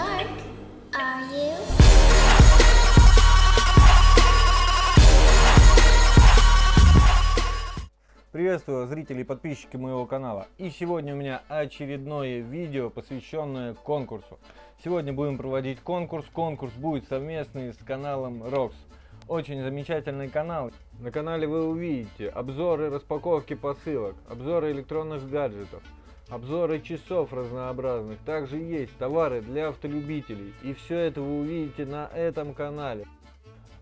dark, are you? Приветствую зрителей и подписчики моего канала. И сегодня у меня очередное видео, посвященное конкурсу. Сегодня будем проводить конкурс. Конкурс будет совместный с каналом Rox. Очень замечательный канал. На канале вы увидите обзоры распаковки посылок, обзоры электронных гаджетов, обзоры часов разнообразных. Также есть товары для автолюбителей. И все это вы увидите на этом канале.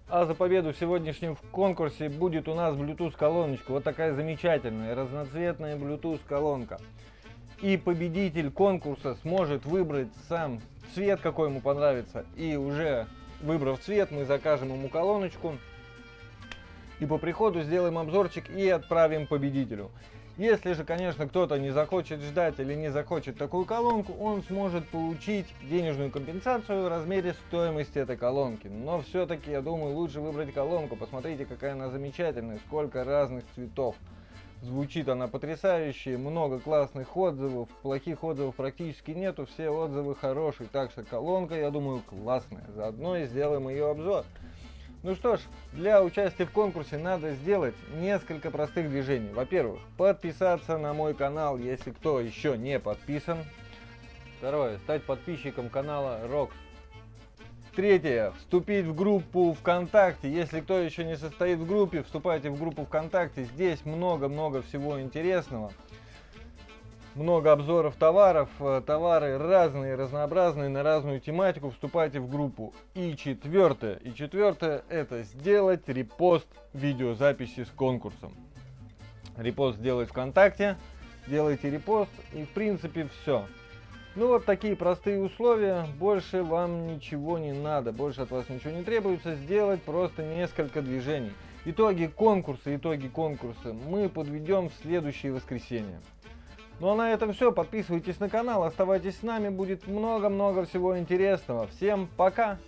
А за победу в сегодняшнем конкурсе будет у нас Bluetooth колоночка. Вот такая замечательная разноцветная Bluetooth колонка. И победитель конкурса сможет выбрать сам цвет, какой ему понравится. И уже выбрав цвет, мы закажем ему колоночку. И по приходу сделаем обзорчик и отправим победителю. Если же, конечно, кто-то не захочет ждать или не захочет такую колонку, он сможет получить денежную компенсацию в размере стоимости этой колонки. Но все-таки, я думаю, лучше выбрать колонку. Посмотрите, какая она замечательная, сколько разных цветов. Звучит она потрясающе, много классных отзывов, плохих отзывов практически нету, все отзывы хорошие. Так что колонка, я думаю, классная. Заодно и сделаем ее обзор. Ну что ж, для участия в конкурсе надо сделать несколько простых движений. Во-первых, подписаться на мой канал, если кто еще не подписан. Второе, стать подписчиком канала Rox. Третье, вступить в группу ВКонтакте. Если кто еще не состоит в группе, вступайте в группу ВКонтакте. Здесь много-много всего интересного много обзоров товаров, э, товары разные, разнообразные, на разную тематику, вступайте в группу. И четвертое, и четвертое это сделать репост видеозаписи с конкурсом. Репост сделать ВКонтакте, делайте репост и в принципе все. Ну вот такие простые условия, больше вам ничего не надо, больше от вас ничего не требуется, сделать просто несколько движений. Итоги конкурса, итоги конкурса мы подведем в следующее воскресенье. Ну а на этом все. Подписывайтесь на канал, оставайтесь с нами. Будет много-много всего интересного. Всем пока!